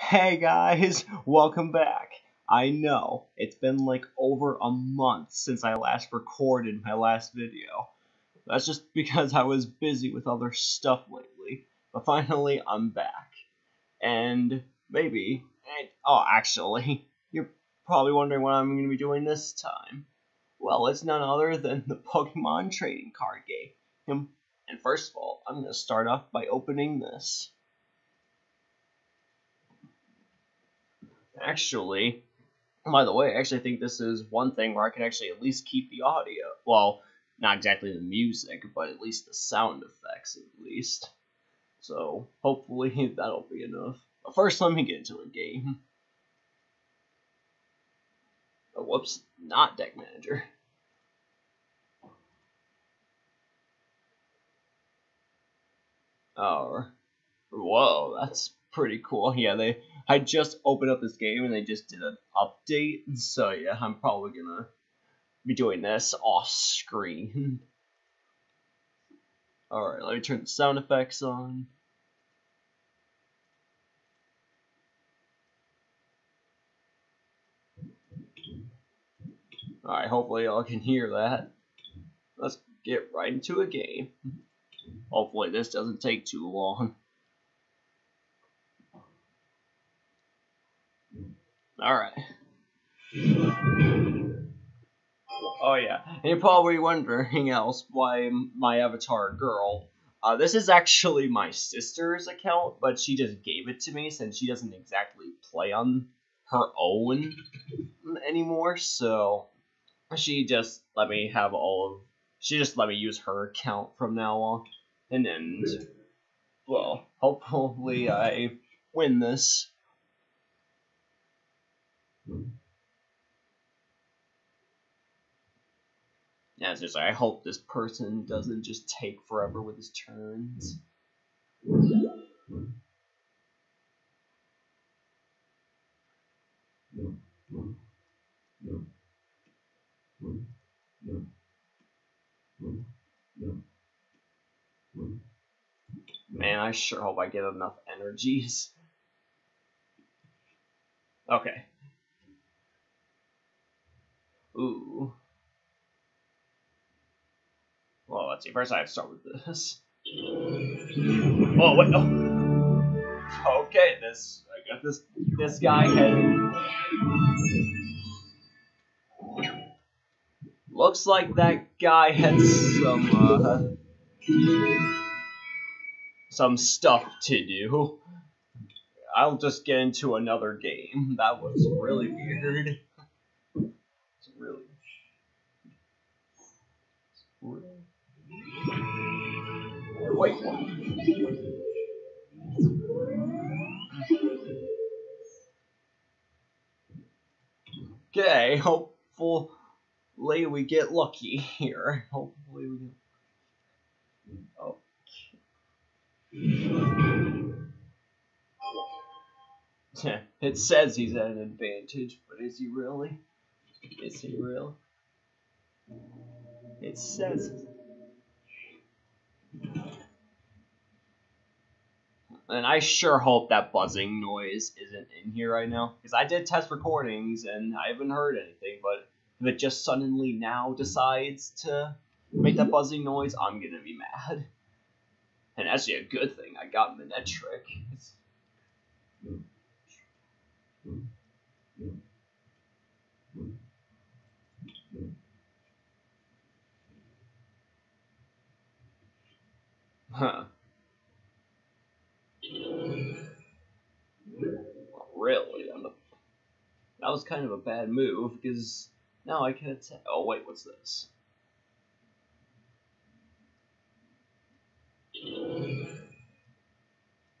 Hey guys, welcome back. I know, it's been like over a month since I last recorded my last video. That's just because I was busy with other stuff lately. But finally, I'm back. And maybe, and, oh, actually, you're probably wondering what I'm going to be doing this time. Well, it's none other than the Pokemon trading card game. And first of all, I'm going to start off by opening this. Actually, oh, by the way, I actually think this is one thing where I can actually at least keep the audio. Well, not exactly the music, but at least the sound effects, at least. So, hopefully that'll be enough. But first, let me get into a game. Oh, whoops, not Deck Manager. Oh, whoa, that's pretty cool. Yeah, they I just opened up this game and they just did an update, so yeah, I'm probably gonna be doing this off screen. Alright, let me turn the sound effects on. Alright, hopefully y'all can hear that. Let's get right into a game. Hopefully this doesn't take too long. Alright. Oh yeah, and you're probably wondering else why my avatar girl. Uh, this is actually my sister's account, but she just gave it to me since she doesn't exactly play on her own anymore. So she just let me have all of. She just let me use her account from now on, and then, well, hopefully I win this. Yeah, it's just like, I hope this person doesn't just take forever with his turns. Man, I sure hope I get enough energies. Okay. Ooh. Well, let's see. First, I have to start with this. Oh wait, no. Okay, this I got this. This guy had. Looks like that guy had some uh, some stuff to do. I'll just get into another game. That was really weird. It's really, Wait, what? Okay, hopefully we get lucky here. Hopefully we get... Okay. it says he's at an advantage, but is he really? Is he really? It says And I sure hope that buzzing noise isn't in here right now. Because I did test recordings and I haven't heard anything, but if it just suddenly now decides to make that buzzing noise, I'm gonna be mad. And actually a good thing I got Manectric. Huh. Really? That was kind of a bad move, because now I can attack. Oh, wait, what's this?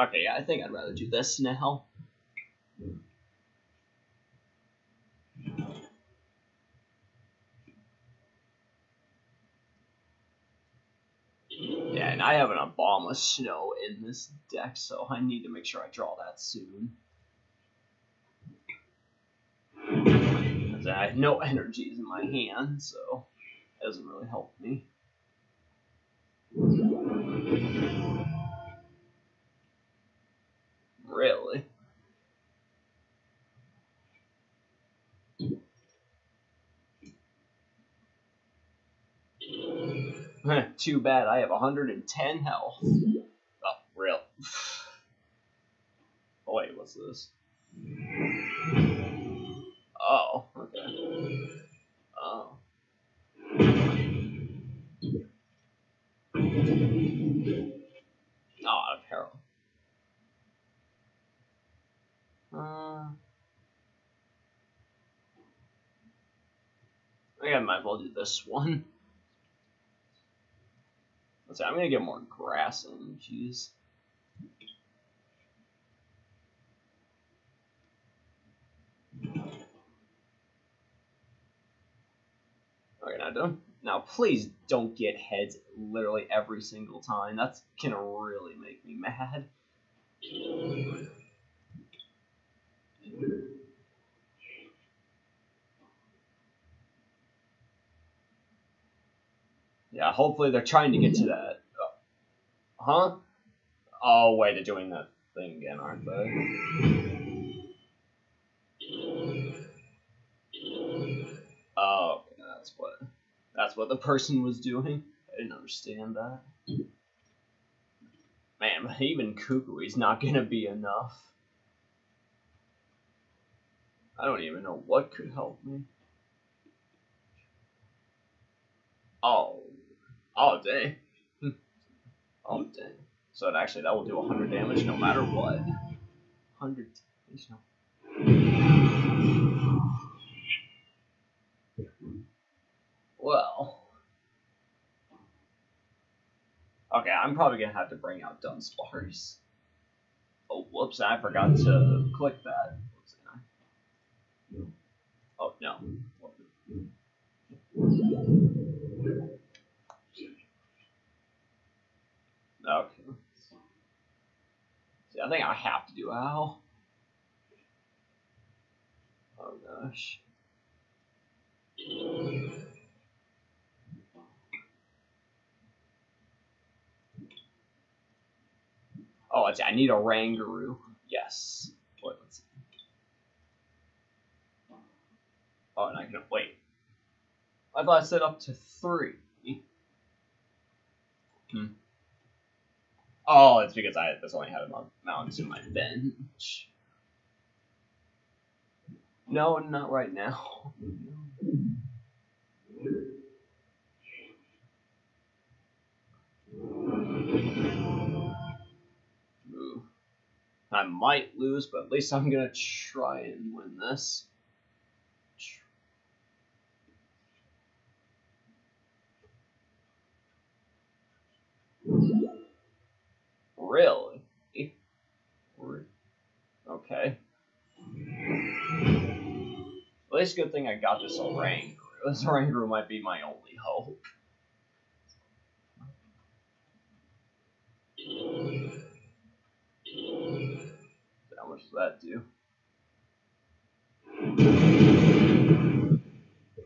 Okay, I think I'd rather do this now. Yeah, and I have an Abomasnow in this deck, so I need to make sure I draw that soon. I have no energies in my hand, so it doesn't really help me. Really? Too bad I have 110 health. Oh, real. Oh, wait, what's this? Okay. Oh. Oh, apparel. Uh, I think I might as well do this one. Let's see, I'm gonna get more grass in, jeez. Okay, now. Now, please don't get heads literally every single time. That's gonna really make me mad. Yeah, hopefully they're trying to get to that. Huh? Oh, wait, they're doing that thing again, aren't they? Oh, okay, that's what that's what the person was doing. I didn't understand that. Man, even Kukui's not gonna be enough. I don't even know what could help me. Oh. Oh, dang. oh, dang. So it actually, that will do 100 damage no matter what. 100 damage, no. Well. Okay, I'm probably gonna have to bring out Dunsparce. Oh, whoops, I forgot to click that. Oh, no. Okay. See, I think I have to do ow. Oh gosh. Oh. I need Oranguru. Yes. Wait, let's see. Oh, and I can wait. I thought I said up to three. Hmm. Oh, it's because I just only had a mountains in my bench. No, not right now. I might lose, but at least I'm gonna try and win this. Really? Okay. Well, it's a good thing I got this Oranguru. This Oranguru might be my only hope. Does that do?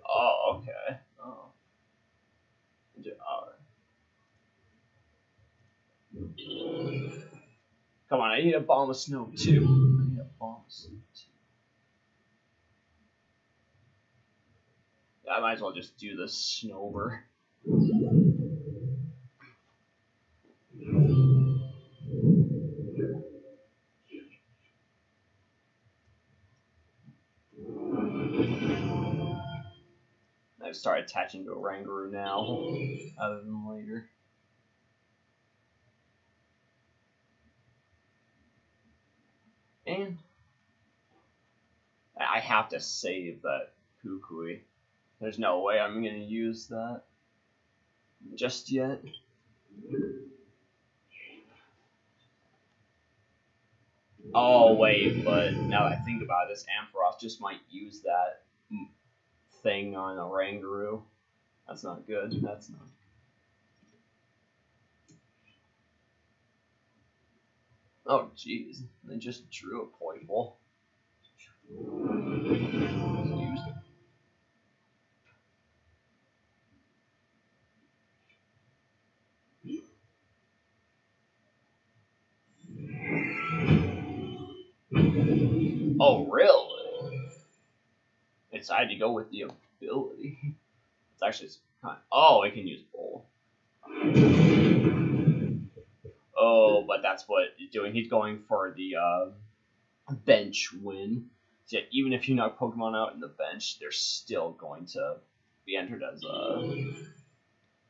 Oh, okay. Oh. Come on, I need Abomasnow too. I need a bomb of snow too. I might as well just do the Snover. Start attaching to Oranguru now, other than later. And I have to save that Kukui. There's no way I'm gonna use that just yet. Oh wait, but now that I think about it, this Ampharos just might use that thing on Oranguru. That's not good. That's not. Oh jeez, they just drew a Poipole. Used it. Oh, really? I had to go with the ability. It's actually kind of, oh, it can use bowl. Oh, but that's what he's doing. He's going for the uh, bench win. Yeah, even if you knock Pokemon out in the bench, they're still going to be entered as uh,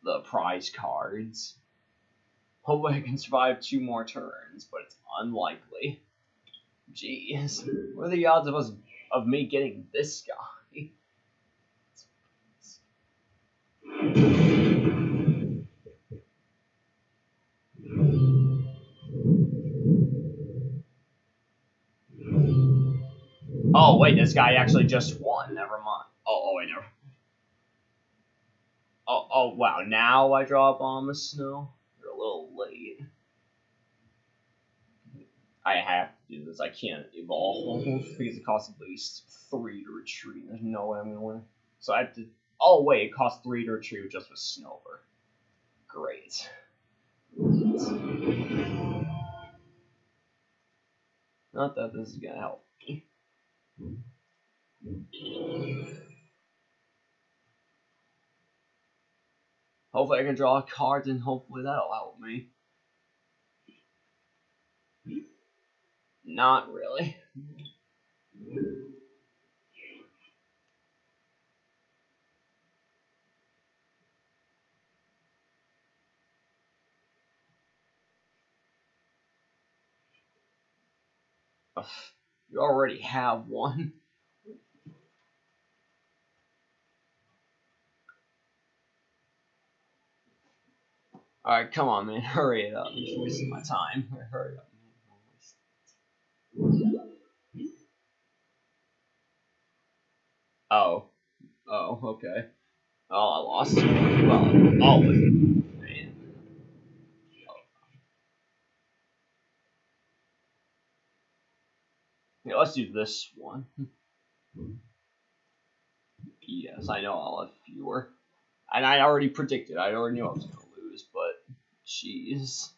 the prize cards. Hopefully I can survive two more turns, but it's unlikely. Jeez. What are the odds of us of me getting this guy? Oh wait, this guy actually just won. Never mind. Oh, oh wait, never. Oh, oh wow. Now I draw Abomasnow. You're a little late. I have do this. I can't evolve mm-hmm. because it costs at least three to retreat. There's no way I'm gonna win. So I have to. Oh wait, it costs three to retreat just with Snover. Great. Not that this is gonna help me. Hopefully I can draw a card and hopefully that'll help me. Not really. Ugh, you already have one. Alright, come on, man. Hurry it up. You're wasting my time. Hurry up. Oh. Oh, okay. Oh, I lost. Well, oh. Yeah, let's do this one. yes, I know I'll have fewer. And I already predicted. I already knew I was going to lose, but jeez.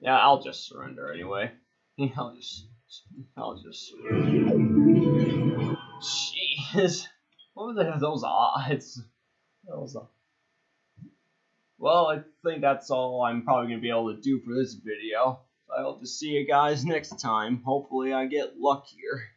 Yeah, I'll just surrender anyway. I'll just, I'll just. Jeez, what were those odds? Those. Well, I think that's all I'm probably gonna be able to do for this video. So I hope to see you guys next time. Hopefully, I get luckier.